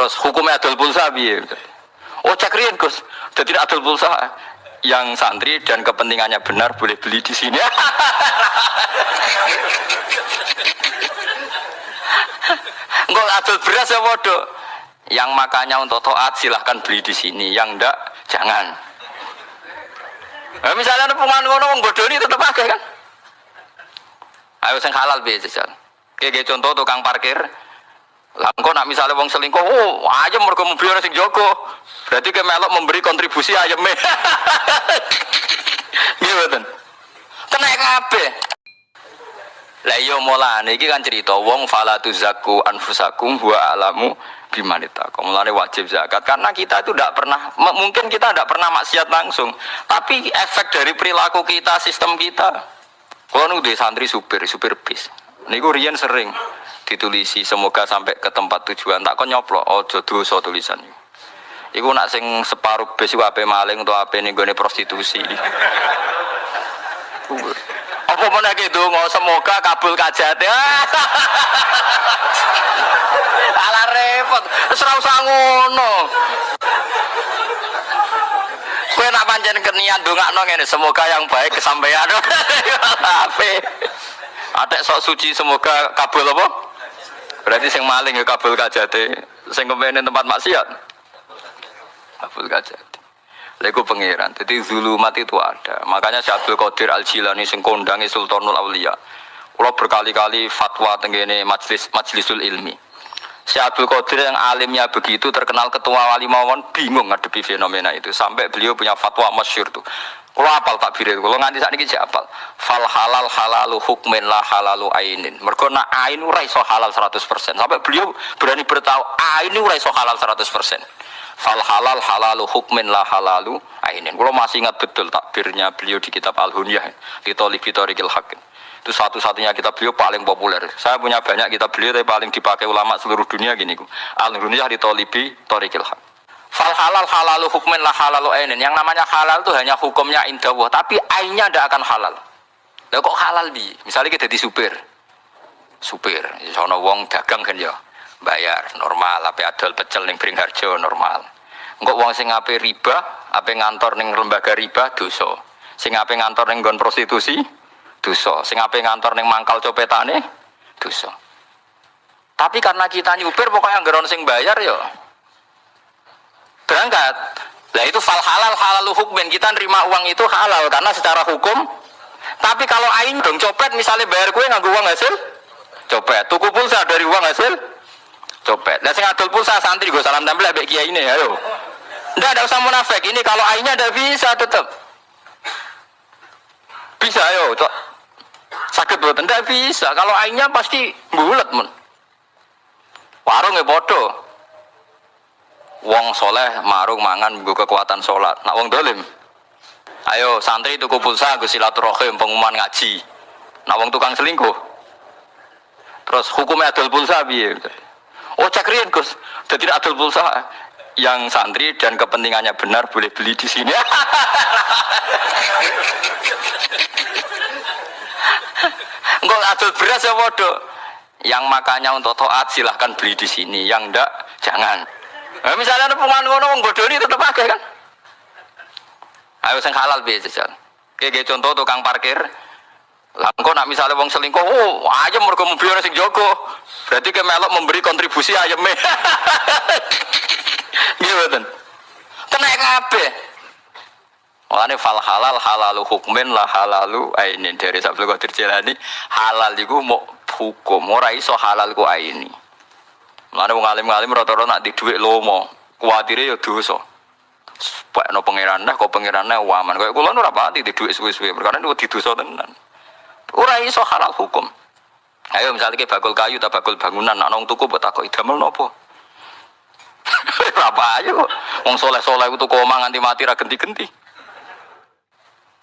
Terus hukumnya adol pulsa piye? Oh cek riyen Gus. Jadi adol pulsa yang santri dan kepentingannya benar boleh beli di sini. Enggak adol beras ya bodoh. Yang makanya untuk toat silahkan beli di sini. Yang enggak jangan. Nah, misalnya ada pengen wong bodoh ini tetap pakai kan? Ayo sing halal biasa jajal. Kayak contoh tukang parkir, lah engko nak misalnya wong selingkuh, oh ayam mergo mobil sing jogo. Berarti ke melok memberi kontribusi ayam. Nggih mboten. Kena kabeh. Lah iya mulane iki kan cerita wong fala tuzakku anfusakum wa alamu bimanita. Mulane wajib zakat karena kita itu tidak pernah mungkin kita tidak pernah maksiat langsung, tapi efek dari perilaku kita, sistem kita. Kalau nu santri supir, supir bis. Niku riyen sering ditulisi semoga sampai ke tempat tujuan. Tak kon nyoplo ojo dosa tulisan iku nak sing separuh besi ape maling atau ape nih gue prostitusi. Apa mana gitu mau semoga kabul kajat ya ala repot serau sangono Kue nak panjen kenian dongakno ngene semoga yang baik kesampaian. Ape? Ada sok suci semoga kabul apa? Berarti sing maling ya kabul kajate, sing kepengen tempat maksiat. Kabul kajate. Lego pangeran. Jadi zulumat itu ada. Makanya Syekh Qadir Al Jilani sing kondangi Sultanul Aulia. Kalau berkali-kali fatwa tenggene majlis majlisul ilmi. Syekh Abdul Qadir yang alimnya begitu terkenal ketua wali mawon bingung ngadepi fenomena itu sampai beliau punya fatwa masyur tuh kalau apal tak biru, kalau nganti saat ini apal. Fal halal halalu hukmin lah halalu ainin. Mereka nak ain urai so halal 100%. Sampai beliau berani bertahu ain urai so halal 100%. Fal halal halalu hukmin lah halalu ainin. Kalau masih ingat betul takbirnya beliau di kitab Al-Hunyah. Di Tolibi Torikil Hakim. Itu satu-satunya kitab beliau paling populer. Saya punya banyak kitab beliau tapi paling dipakai ulama seluruh dunia gini. Al-Hunyah di Tolibi Torikil Hakim. Fal halal halalu hukmin lah halalu ainin. Yang namanya halal itu hanya hukumnya indawah, tapi ainnya tidak akan halal. Lah kok halal bi? Misalnya kita di supir. Supir, sono wong dagang kan ya. Bayar normal, apa adol pecel ning Bringharjo normal. Engkok wong sing ape riba, ape ngantor ning lembaga riba dosa. Sing ape ngantor ning nggon prostitusi dosa. Sing ape ngantor ning mangkal copetane? Dosa. Tapi karena kita nyupir pokoknya anggaran sing bayar ya berangkat. Lah itu fal halal halal hukmen kita nerima uang itu halal karena secara hukum. Tapi kalau ain dong copet misalnya bayar kue nggak uang hasil? Copet. Tuku pulsa dari uang hasil? Copet. Dan sing adol pulsa santri gue salam tempel abek kiai ini ayo. Ndak ada usah munafik. Ini kalau ainnya ada bisa tetap bisa ayo sakit buat ndak bisa. Kalau ainnya pasti bulat mun. Warung ya bodoh. Wong soleh marung mangan gue kekuatan sholat. Nak wong dolim? Ayo santri tuku pulsa gue silaturahim pengumuman ngaji. Nak wong tukang selingkuh? Terus hukumnya adol pulsa biye oh cek rian gus. Jadi adol pulsa yang santri dan kepentingannya benar boleh beli di sini enggak adol beras ya bodoh yang makanya untuk toat silahkan beli di sini yang enggak jangan Nah, misalnya ada pengen ngono wong bodoh ini tetap pakai kan? Ayo sing halal biasa jajal. Kayak contoh tukang parkir, lah engkau nak misalnya wong selingkuh, oh ayam mereka mobil sing jogo, berarti ke melok memberi kontribusi ayamnya. Gimana? Kena kabeh. Ini fal halal halalu hukmin lah halalu ainin dari sabtu kau terjalani halal itu mau hukum, ora iso halal ku aini. Mulane wong alim-alim rata-rata nak di dhuwit lomo, kuwatire ya dosa. Pak no pangeran nah kok pangeran nah waman. Kayak kula ora pati di dhuwit suwe-suwe, perkara itu di dosa tenan. Ora iso halal hukum. Ayo misalnya kayak bakul kayu tak bakul bangunan, nak nong tuku buat aku idamel nopo. Apa aja kok, wong soleh soleh itu kok nganti mati ra genti-genti.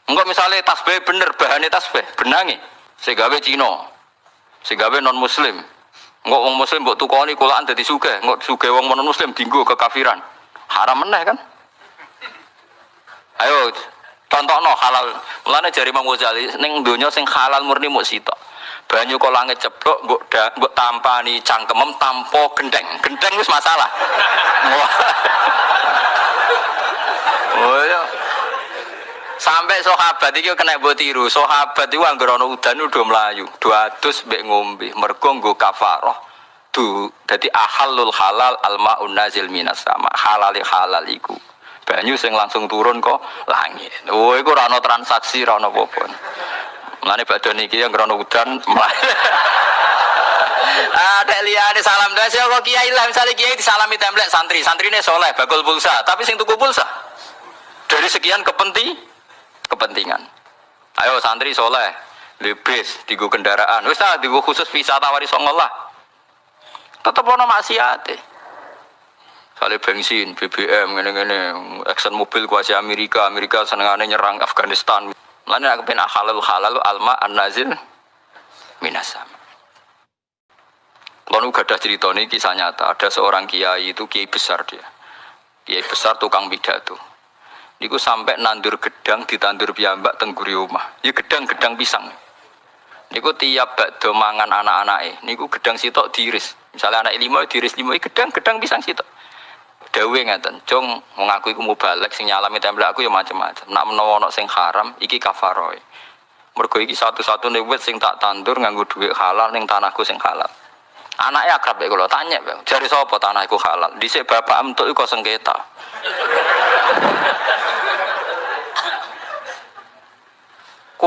Enggak misalnya tasbih bener bahannya tasbih benangi, segawe Cino, segawe non Muslim, Enggak wong muslim mbok tukoni kulaan dadi sugih, enggak sugih wong non muslim dinggo kekafiran. Haram meneh kan? Ayo contohno halal. Mulane jari Imam Ghazali ning donya sing halal murni muk sitok. banyu kok langit ceplok mbok da- mbok tampani cangkemem tampo gendeng gendeng wis masalah Wah. oh iya sampai sahabat iki kena mbok tiru. Sahabat iku anggere ana udan udah melayu 200 mbek ngombe. Mergo nggo kafarah du dadi ahalul halal almaun nazil minas sama. Halali halal iku. Banyu sing langsung turun kok langit. Oh iku ora ana transaksi ora ana apa-apa. Mulane niki yang krono udan melayu ada liane salam doa sih kok kiai lah misalnya kiai disalami template santri. Santrine soleh bakul pulsa. Tapi sing tuku pulsa? Dari sekian kepenti kepentingan ayo santri soleh lebes tigo kendaraan wis ah tigo khusus visa tawari songol lah tetep ono maksiate Kali bensin, BBM, ngene-ngene, Exxon Mobil kuasa Amerika, Amerika senengane nyerang Afghanistan. Mana aku pengen halal halal alma an nazil minasam. Kalau gak ada cerita ini kisah nyata, ada seorang kiai itu kiai besar dia, kiai besar tukang pidato. Niku sampai nandur gedang ditandur piyambak tengguri omah. Ya gedang-gedang pisang. Niku tiap bakdo mangan anak-anake, niku gedang sitok diiris. Misalnya anak lima diiris lima, gedang-gedang pisang sitok. Dawe ngeten, cung mengaku iku mubalek sing nyalami templek aku ya macam-macam. Nak menawa ana sing haram iki kafaroe. Mergo iki satu-satunya wit sing tak tandur nganggo duit halal ning tanahku sing halal. Anaknya akrab ya kalau tanya, Bang. Jari sapa tanahku halal? Dhisik bapak entuk iku sengketa.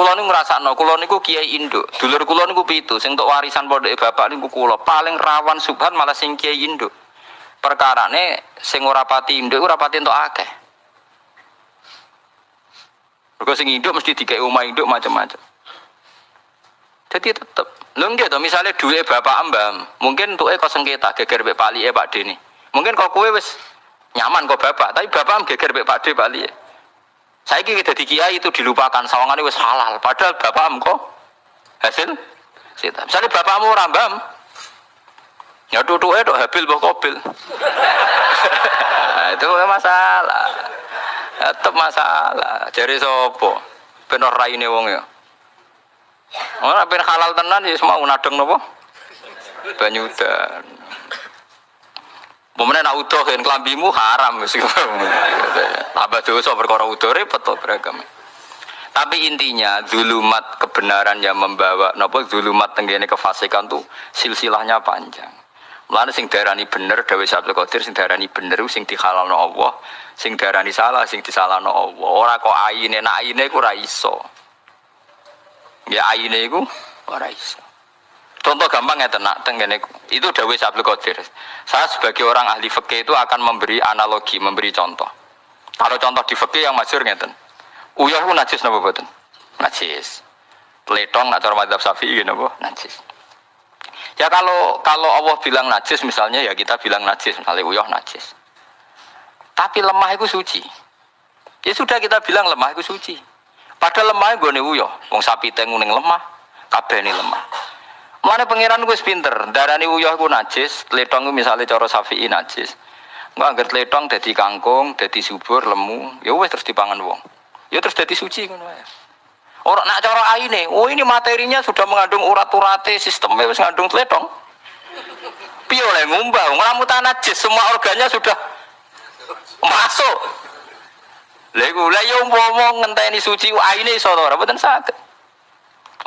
Kulo niku ngrasakno, kulo niku kiai induk. Dulur kulo niku pitu, sing untuk warisan pondok bapak niku kulo. Paling rawan subhan malah sing kiai induk. Perkarane sing ora pati induk ora pati entuk akeh. Mergo sing induk mesti dikei omah induk macam-macam. Jadi tetep, lho nggih misale duwe bapak mbam, mungkin tuke kok sengketa geger mbek palike Pak Deni. Mungkin kok kowe wis nyaman kok bapak, tapi bapak geger mbek Pak D palike. Saiki kita di kiai itu dilupakan sawangane wis halal, padahal bapak kok hasil sita. Misalnya bapakmu ora mbam, ya tutuke tok habil mbok kobil. Itu masalah. Tetep masalah. Jari sopo? Ben ora raine wong ya. Ora halal tenan ya semua nadeng napa? Banyu udan. Pemenang nak udah kan kelambimu haram wis. Tambah dosa perkara udah repot beragam. Tapi intinya zulumat kebenaran yang membawa napa zulumat tenggene kefasikan tuh silsilahnya panjang. Mulane sing darani bener Dewi Sabtu Qadir sing darani bener sing dihalalno Allah, sing darani salah sing disalahno Allah. Ora kok aine nak aine iku ora. Ya aine iku ora iso. Contoh gampang ya tenak tenggene itu Dewi Sabtu Qadir. Saya sebagai orang ahli fikih itu akan memberi analogi, memberi contoh. Kalau contoh di fikih yang masyhur ngeten. Uyah ku najis napa boten? Najis. Letong atau madzhab Syafi'i napa? Najis. Ya kalau kalau Allah bilang najis misalnya ya kita bilang najis, misalnya uyah najis. Tapi lemah itu suci. Ya sudah kita bilang lemah itu suci. Padahal lemah gue nih uyah. Wong sapi tengu ning lemah, kabeh lemah. Mana pangeran gue pinter, darani uyah gue najis, letong misalnya coro sapi najis. Gue anggar letong jadi kangkung, jadi subur, lemu, ya wes terus dipangan wong. Ya terus jadi suci kan Orang nak cara aine, oh ini materinya sudah mengandung urat-urate sistemnya wis ngandung tletong. Piye oleh ngumbah, nglamutan najis semua organnya sudah masuk. Iku lha yo umpama ngenteni suci aine iso ora mboten saged.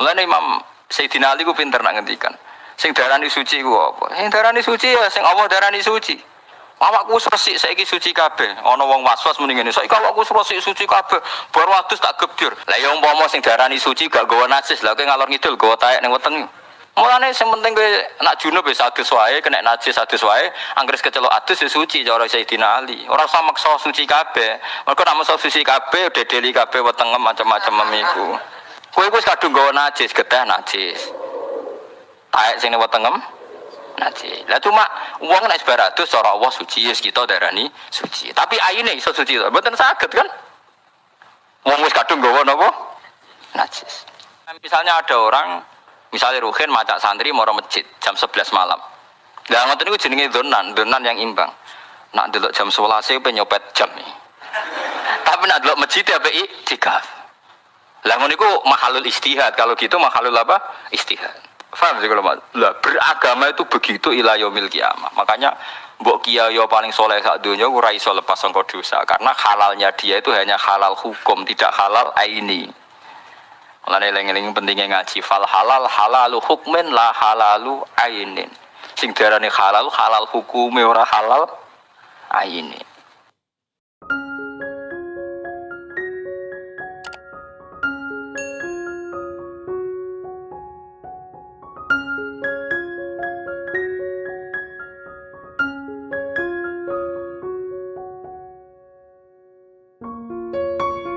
Mulane Imam Sayyidina Ali ku pinter nak ngendikan. Sing darani suci ku apa? Sing darani suci ya sing Allah darani suci. Awakku wis resik saiki suci kabeh. Ana wong waswas muni ngene. Saiki awakku wis resik suci kabeh. Bar wadus tak gebdir. Lah ya umpama sing darani suci gak gawa najis, lah kowe ngalor ngidul gawa taek ning weteng. Mulane sing penting kowe nak junub wis adus wae, kena najis adus wae, anggere kecelok adus ya suci cara Sayyidina Ali. Ora usah maksa suci kabeh. Mergo nek maksa suci kabeh dedeli kabeh wetengem macam-macam memiku. Kowe wis kadung gawa najis, geteh najis. Taek sing wetengem najis. Lah cuma uang nek sebaratus cara Allah suci yes kita darani suci. Tapi aine iso suci to. Mboten saged kan? Wong wis kadung nggawa napa? Najis. Misalnya ada orang misalnya Ruhin macak santri mau masjid jam 11 malam. Lah ngoten niku jenenge donan, donan yang imbang. Nak delok jam 11 pe nyopet jam. Tapi nak delok masjid apa iktikaf. Lah niku mahalul istihad. Kalau gitu mahalul apa? Istihad. Paham sih kalau lah beragama itu begitu ila yaumil kiamah. Makanya mbok kiai paling soleh sak dunia ora iso lepas sangka dosa karena halalnya dia itu hanya halal hukum, tidak halal aini. Mulane eling-eling pentingnya ngaji fal halal halalu hukmin la halalu ainin. Sing diarani halal halal hukume ora halal aini.